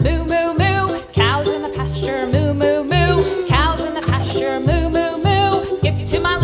Blue